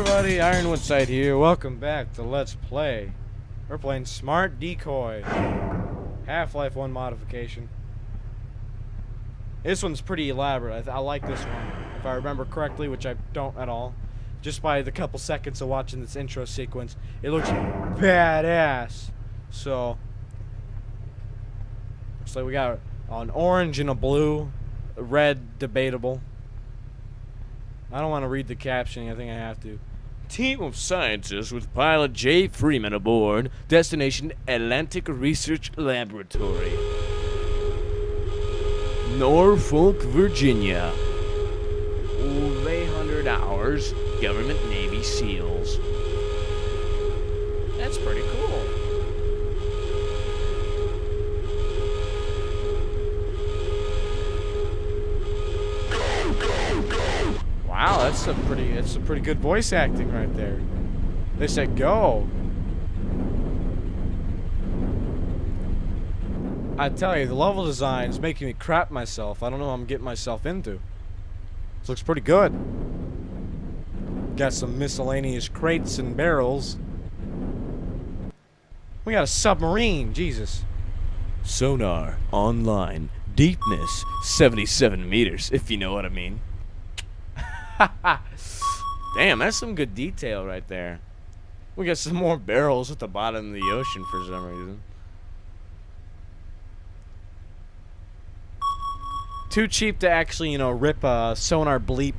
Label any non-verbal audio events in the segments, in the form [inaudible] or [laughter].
everybody, Ironwood Side here. Welcome back to Let's Play. We're playing Smart Decoy. Half-Life 1 modification. This one's pretty elaborate. I, I like this one, if I remember correctly, which I don't at all. Just by the couple seconds of watching this intro sequence, it looks badass. So, looks like we got an orange and a blue, red debatable. I don't want to read the captioning. I think I have to. Team of scientists with pilot Jay Freeman aboard. Destination Atlantic Research Laboratory. Norfolk, Virginia. Over 800 hours. Government Navy SEALs. That's pretty cool. That's a pretty that's a pretty good voice acting right there. They said go. I tell you, the level design is making me crap myself. I don't know what I'm getting myself into. This looks pretty good. Got some miscellaneous crates and barrels. We got a submarine, Jesus. Sonar online. Deepness 77 meters, if you know what I mean. [laughs] Damn, that's some good detail right there. We got some more barrels at the bottom of the ocean for some reason. Too cheap to actually, you know, rip a sonar bleep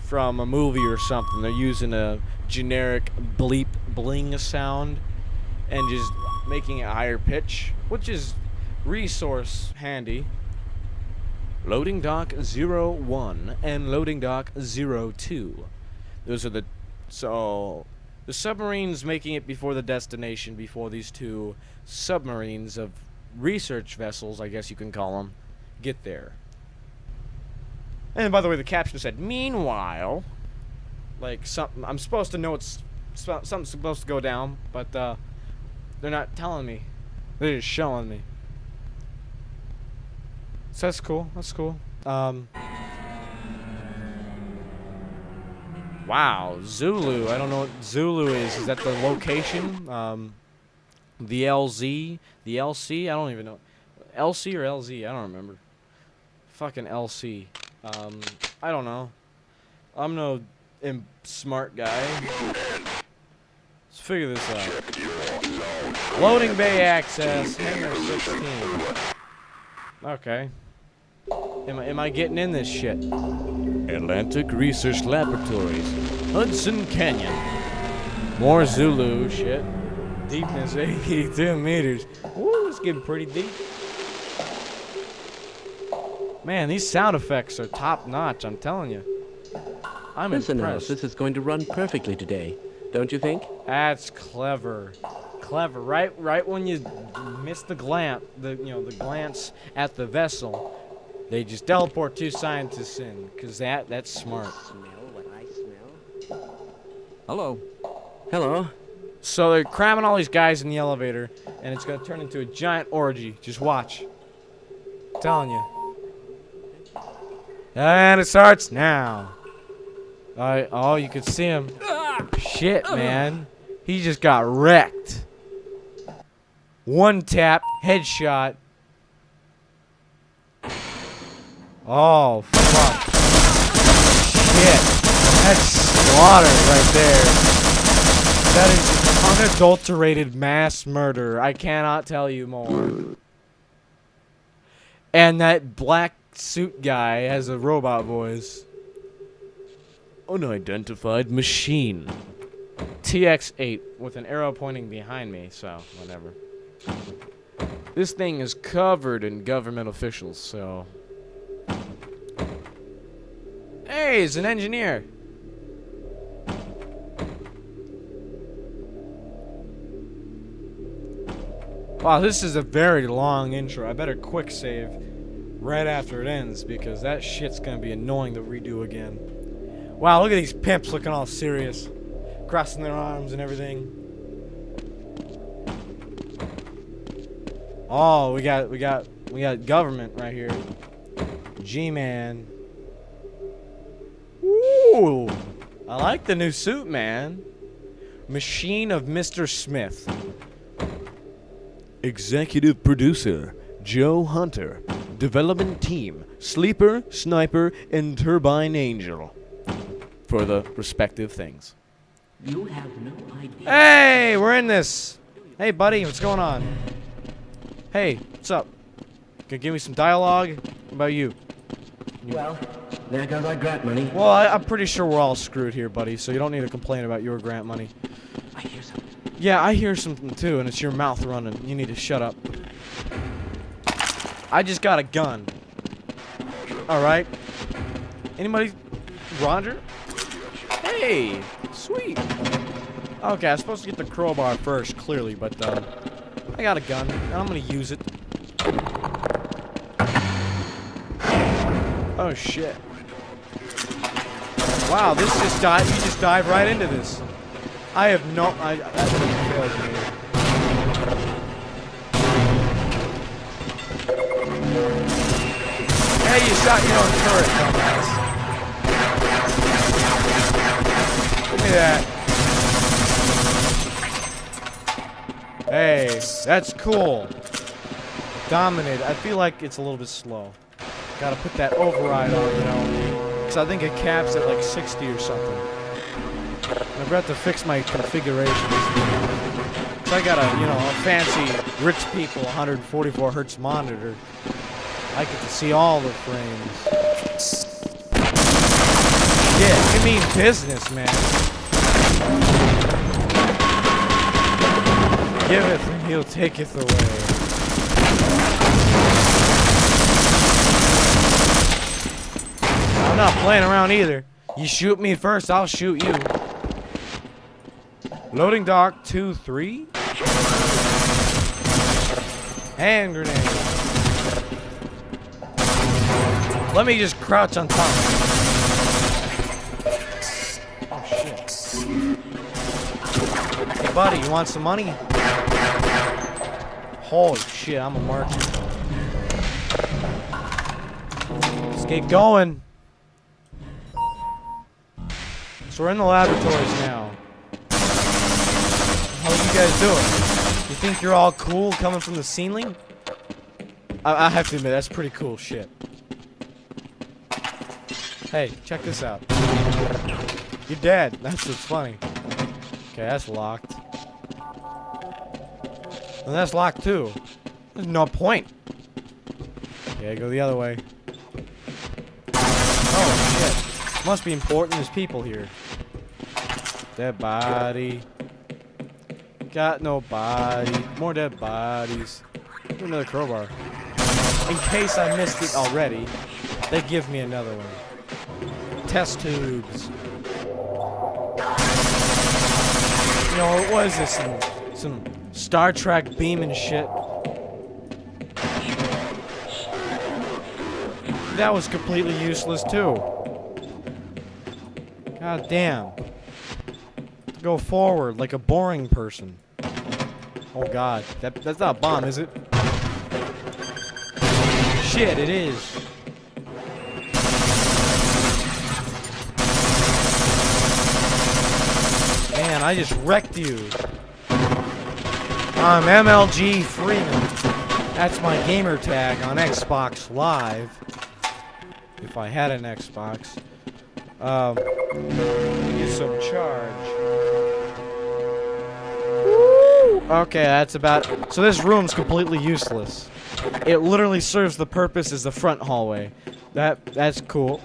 from a movie or something. They're using a generic bleep bling sound and just making it higher pitch, which is resource handy. Loading dock 01 and loading dock 02. Those are the so the submarines making it before the destination before these two submarines of research vessels, I guess you can call them, get there. And by the way, the caption said, "Meanwhile, like something I'm supposed to know it's something's supposed to go down, but uh, they're not telling me. They're just showing me." So that's cool. That's cool. Um. Wow, Zulu. I don't know what Zulu is. Is that the location? Um, the LZ, the LC. I don't even know. LC or LZ? I don't remember. Fucking LC. Um, I don't know. I'm no smart guy. Let's figure this out. Loading bay access. Hangar 16. Okay. Am I, am I getting in this shit? Atlantic Research Laboratories, Hudson Canyon. More Zulu shit. Deepness 82 meters. Woo, it's getting pretty deep. Man, these sound effects are top notch, I'm telling you. I'm Listen impressed. Now, this is going to run perfectly today, don't you think? That's clever. Clever. Right right when you miss the glance, the you know, the glance at the vessel, they just teleport two scientists in, cause that that's smart. Smell what I smell. Hello. Hello. So they're cramming all these guys in the elevator, and it's gonna turn into a giant orgy. Just watch. I'm telling you. And it starts now. Alright, oh, you can see him. Shit, man. He just got wrecked. One tap, headshot. Oh, fuck. Shit. That's slaughter right there. That is unadulterated mass murder. I cannot tell you more. And that black suit guy has a robot voice. Unidentified machine. TX8 with an arrow pointing behind me, so whatever. This thing is covered in government officials, so Hey, he's an engineer. Wow, this is a very long intro. I better quick save right after it ends because that shit's gonna be annoying to redo again. Wow, look at these pimps looking all serious. Crossing their arms and everything. Oh, we got we got we got government right here. G-man. Ooh. I like the new suit, man. Machine of Mr. Smith. Executive producer Joe Hunter. Development team Sleeper, Sniper, and Turbine Angel. For the respective things. You have no idea. Hey, we're in this. Hey, buddy, what's going on? Hey, what's up? Can you give me some dialogue What about you? Well, there goes our grant money. Well, I, I'm pretty sure we're all screwed here, buddy, so you don't need to complain about your grant money. I hear something. Yeah, I hear something too, and it's your mouth running. You need to shut up. I just got a gun. Alright. Anybody? Roger? Hey! Sweet. Okay, I was supposed to get the crowbar first, clearly, but, um, I got a gun, and I'm gonna use it. Oh, shit. Wow, this just dive. You just dive right into this. I have no. I that failed me. Hey, you shot your own turret, dumbass. Give me that. Hey, that's cool. Dominate. I feel like it's a little bit slow. Gotta put that override on, you know. I think it caps at like 60 or something. I forgot to fix my configurations. So I got a, you know, a fancy rich people 144 hertz monitor. I get to see all the frames. Yeah, you mean business, man. Give it and he'll take it away. Not playing around either. You shoot me first, I'll shoot you. Loading dock two, three. Hand grenade. Let me just crouch on top. Oh shit. Hey buddy, you want some money? Holy shit, I'm a merchant. Let's get going. So we're in the laboratories now. How you guys doing? You think you're all cool coming from the ceiling? I, I have to admit, that's pretty cool shit. Hey, check this out. You're dead. [laughs] That's what's funny. Okay, that's locked. And that's locked too. There's no point. Yeah, go the other way. Oh shit. Must be important. There's people here. Dead body. Got no body. More dead bodies. Give Another crowbar. In case I missed it already, they give me another one. Test tubes. You know, what is this? Some, some Star Trek beam and shit. That was completely useless too. God damn. Go forward like a boring person. Oh god, that that's not a bomb, is it? Shit, it is. Man, I just wrecked you. I'm MLG Freeman. That's my gamer tag on Xbox Live. If I had an Xbox. Um, get some charge. Okay, that's about. So this room's completely useless. It literally serves the purpose as the front hallway. That that's cool.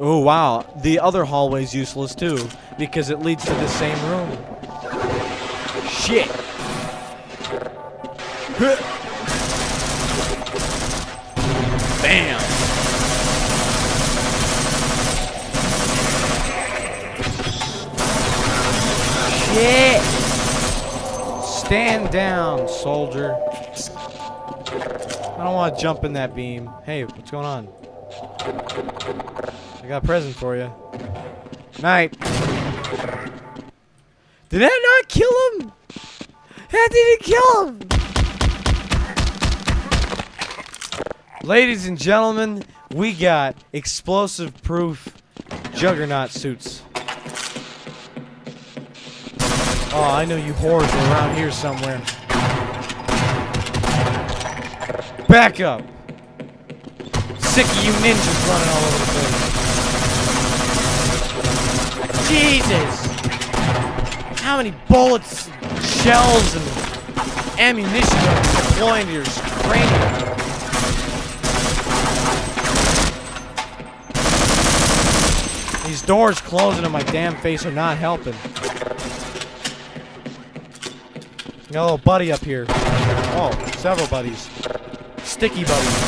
Oh wow, the other hallway's useless too because it leads to the same room. Shit. [laughs] Bam. Shit. Stand down, soldier. I don't want to jump in that beam. Hey, what's going on? I got a present for you. Night. Did that not kill him? That didn't kill him. Ladies and gentlemen, we got explosive proof juggernaut suits. Oh, I know you whores are around here somewhere. Back up! Sick of you ninjas running all over the place. Jesus! How many bullets, shells, and ammunition are deploying to your cranium? These doors closing in my damn face are not helping. Got a little buddy up here. Oh, several buddies. Sticky buddies.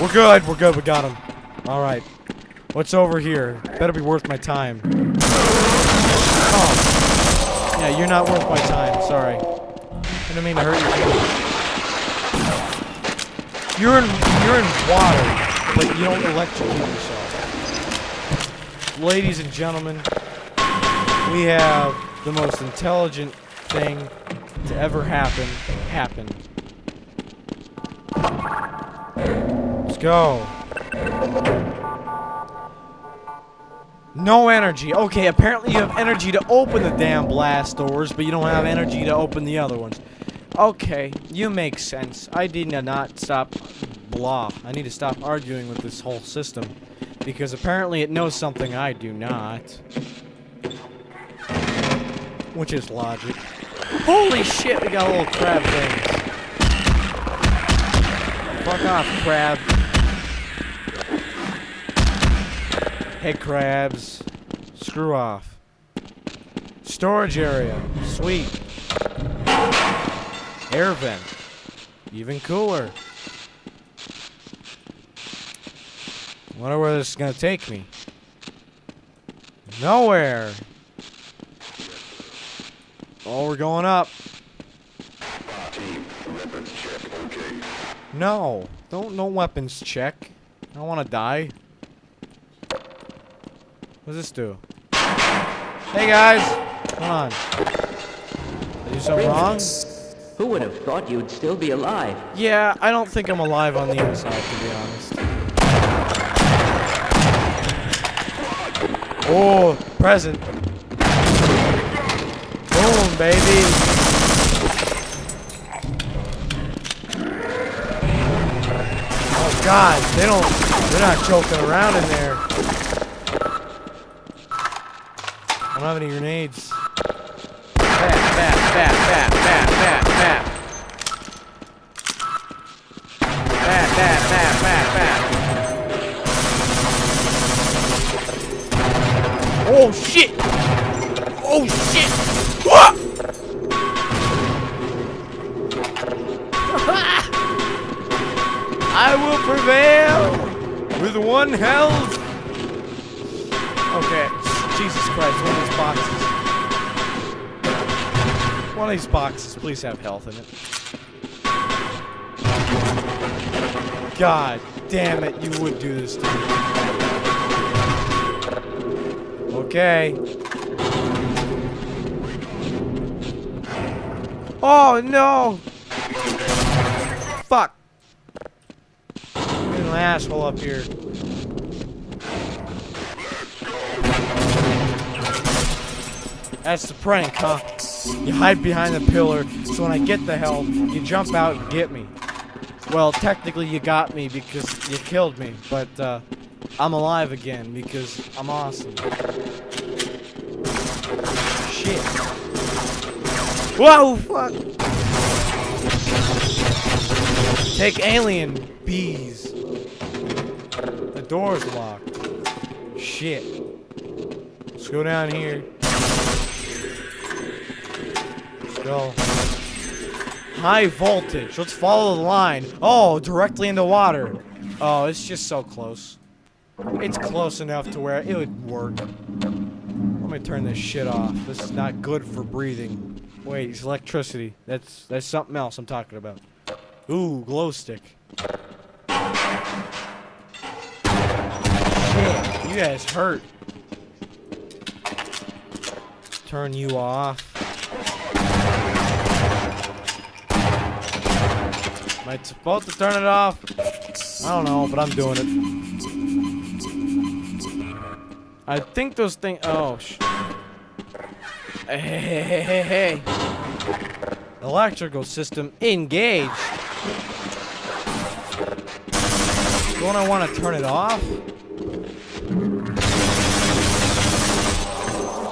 We're good, we're good, we got him. Alright. What's over here? Better be worth my time. Oh. Yeah, you're not worth my time, sorry. I didn't mean to hurt you. You're in you're in water but you don't electrocute yourself. Ladies and gentlemen, we have the most intelligent thing to ever happen happened. Let's go. No energy. Okay, apparently you have energy to open the damn blast doors, but you don't have energy to open the other ones. Okay, you make sense. I did not stop blah. I need to stop arguing with this whole system. Because apparently it knows something I do not. Which is logic. Holy shit, we got a little crab things. Fuck off, crab. Hey, crabs. Screw off. Storage area. Sweet. Air vent. Even cooler. Wonder where this is gonna take me. Nowhere. Oh, we're going up. No, don't no weapons check. I don't want to die. What does this do? Hey guys, come on. Did do something wrong? Who would have thought you'd still be alive? Yeah, I don't think I'm alive on the inside, to be honest. Oh, present. Baby. Oh God, they don't. They're not joking around in there. I don't have any grenades. Bat, bat, bat, bat, bat, bat, bat. Bat, bat, bat, bat, bat. Oh shit! Oh shit! Ah! I will prevail with one health. Okay, Jesus Christ, one of these boxes. One of these boxes, please have health in it. God damn it, you would do this to me. Okay. Oh no! Fuck! An asshole up here. That's the prank, huh? You hide behind the pillar, so when I get the help, you jump out and get me. Well, technically you got me because you killed me, but uh, I'm alive again because I'm awesome. Shit. Whoa, fuck! Take alien bees. Door's locked. Shit. Let's go down here. Let's go. High voltage. Let's follow the line. Oh, directly into water. Oh, it's just so close. It's close enough to where it would work. Let me turn this shit off. This is not good for breathing. Wait, it's electricity. That's that's something else I'm talking about. Ooh, glow stick. Guys hurt. Turn you off. Am I supposed to turn it off? I don't know, but I'm doing it. I think those things. Oh, sh. Hey, hey, hey, hey, hey, hey. Electrical system engaged. Don't I want to turn it off?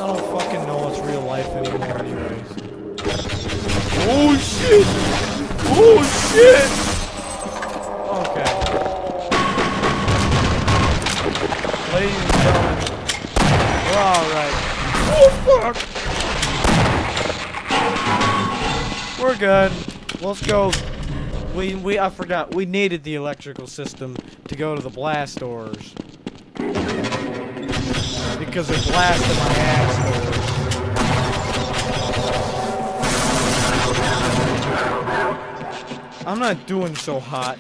I don't fucking know what's real life anymore, anyways. Oh shit! Oh shit! Okay. Ladies and gentlemen, we're alright. Oh fuck! We're good. Let's go. We we I forgot. We needed the electrical system to go to the blast doors. Because it blasted my ass I'm not doing so hot.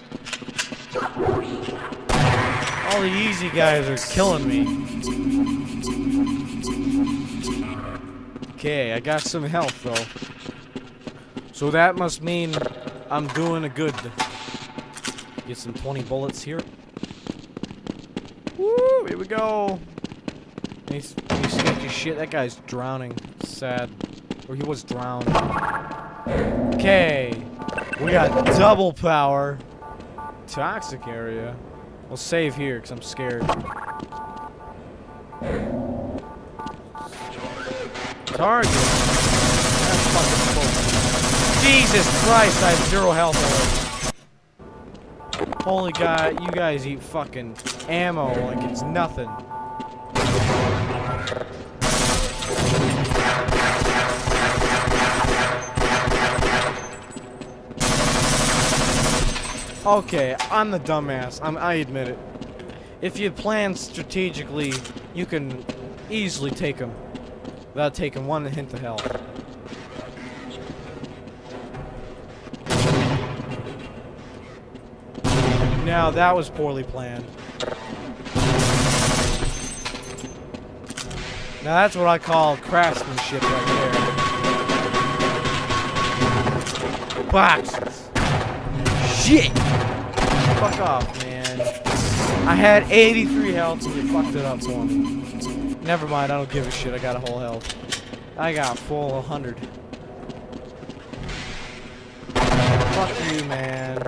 All the easy guys are killing me. Okay, I got some health though. So that must mean I'm doing a good. Get some 20 bullets here. Woo! Here we go. He's sketchy shit. That guy's drowning. Sad. Or he was drowned. Okay. We got double power. Toxic area. We'll save here because I'm scared. Target. Jesus Christ, I have zero health already. Holy God, you guys eat fucking ammo like it's nothing. Okay, I'm the dumbass. I'm, I admit it. If you plan strategically, you can easily take them without taking one hint of health. Now that was poorly planned. Now that's what I call craftsmanship right there. Boxes. Shit! Fuck off, man. I had 83 health and you fucked it up for me. Never mind, I don't give a shit. I got a whole health. I got full 100. Fuck you, man.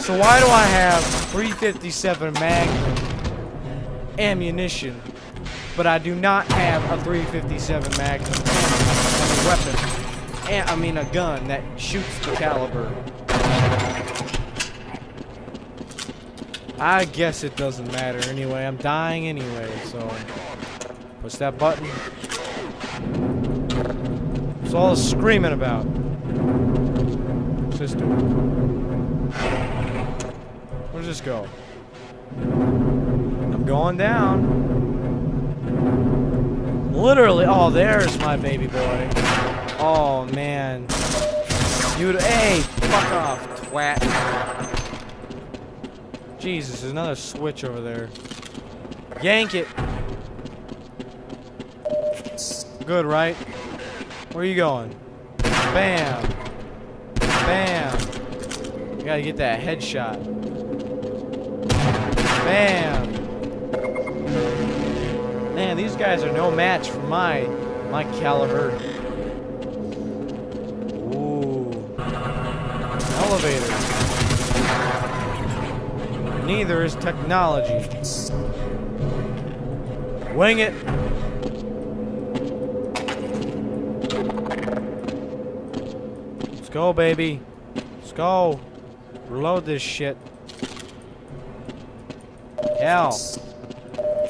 So why do I have 357 Magnum ammunition, but I do not have a 357 Magnum weapon, and I mean a gun that shoots the caliber? I guess it doesn't matter anyway. I'm dying anyway, so push that button. That's all the screaming about. System. Where does this go? I'm going down. Literally. Oh, there's my baby boy. Oh, man. You. Hey, fuck off, twat. Jesus, there's another switch over there. Yank it. Good, right? Where are you going? Bam. Bam. You gotta get that headshot. Bam. Man, these guys are no match for my my caliber. Ooh. Elevator. Neither is technology. Wing it. Let's go, baby. Let's go. Reload this shit. Health.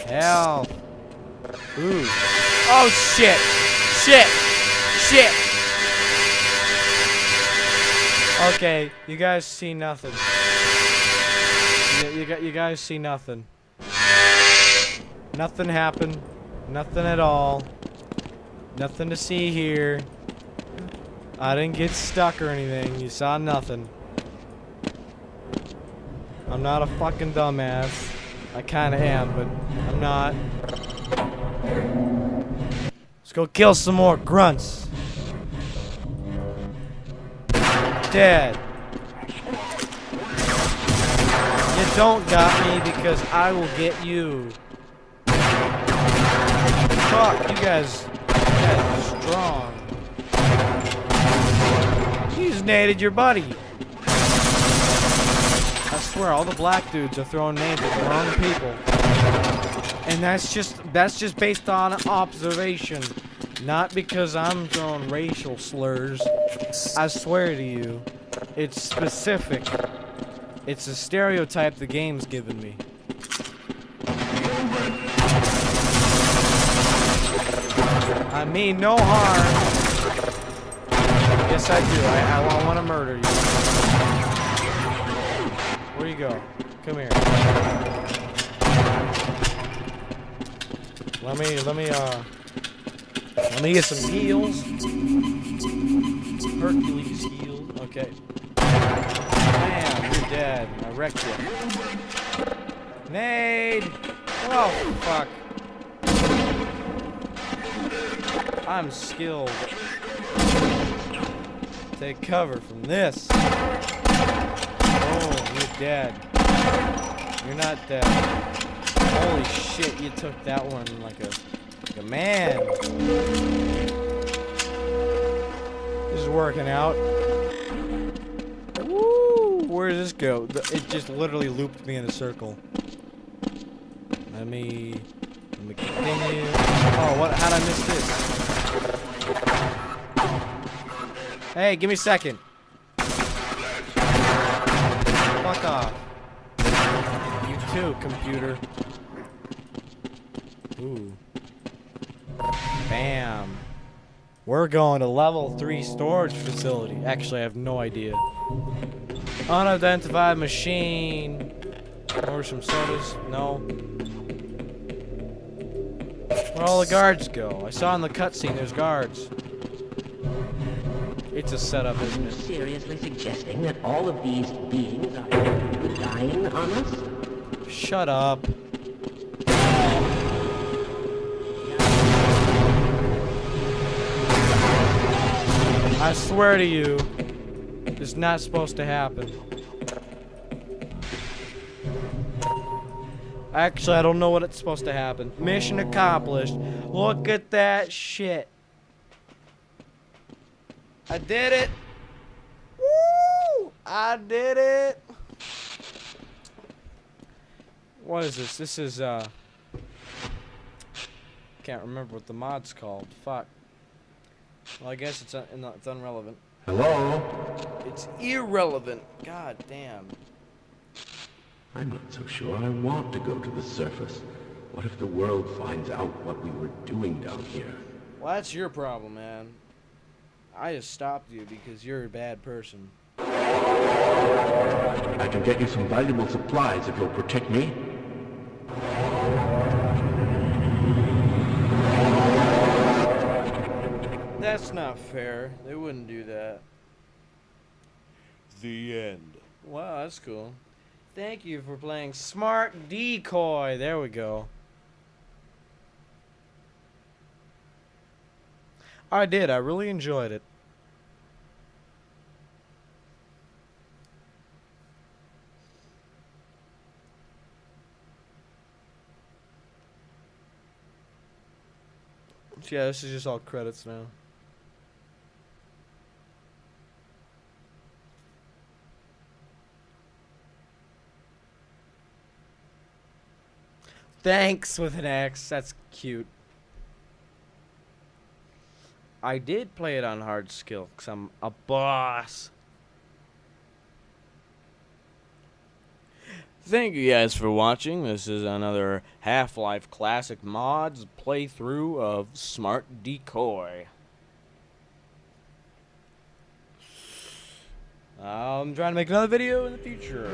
Health. Ooh. Oh, shit. Shit. Shit. Okay, you guys see nothing. You, you, you guys see nothing. Nothing happened. Nothing at all. Nothing to see here. I didn't get stuck or anything. You saw nothing. I'm not a fucking dumbass. I kinda am, but I'm not. Let's go kill some more grunts. Dead. You don't got me because I will get you. Fuck, you guys, you guys are strong. You just naded your buddy. I swear, all the black dudes are throwing names at the wrong people. And that's just that's just based on observation. Not because I'm throwing racial slurs. I swear to you. It's specific. It's a stereotype the game's given me. I mean no harm. Yes, I do. I, I want to murder you. Where you go? Come here. Let me, let me, uh, let me get some heals. Hercules heal. Okay. Man, you're dead. I wrecked you. Nade! Oh, fuck. I'm skilled. Take cover from this. Oh, you're dead. You're not dead. Holy shit, you took that one like a, like a man. This is working out. Where does this go? It just literally looped me in a circle. Let me, let me continue. Oh, what? How'd I miss this? Hey, give me a second. Fuck off. You too, computer. Ooh. Bam. We're going to level 3 storage facility. Actually, I have no idea. Unidentified machine. Or some sodas. No. Where all the guards go? I saw in the cutscene there's guards. It's a setup, isn't you it? seriously suggesting that all of these beings are dying on us? Shut up. I swear to you, it's not supposed to happen. Actually, I don't know what it's supposed to happen. Mission accomplished. Look at that shit. I did it. Woo! I did it. What is this? This is, uh... Can't remember what the mod's called. Fuck. Well, I guess it's, un it's unrelevant. Hello? It's irrelevant. God damn. I'm not so sure I want to go to the surface. What if the world finds out what we were doing down here? Well, that's your problem, man. I just stopped you because you're a bad person. I can get you some valuable supplies if you'll protect me. That's not fair. They wouldn't do that. The end. Wow, that's cool. Thank you for playing Smart Decoy. There we go. I did. I really enjoyed it. Yeah, this is just all credits now. Thanks with an X. That's cute. I did play it on hard skill because I'm a boss. Thank you guys for watching. This is another Half-Life Classic Mods playthrough of Smart Decoy. I'm trying to make another video in the future.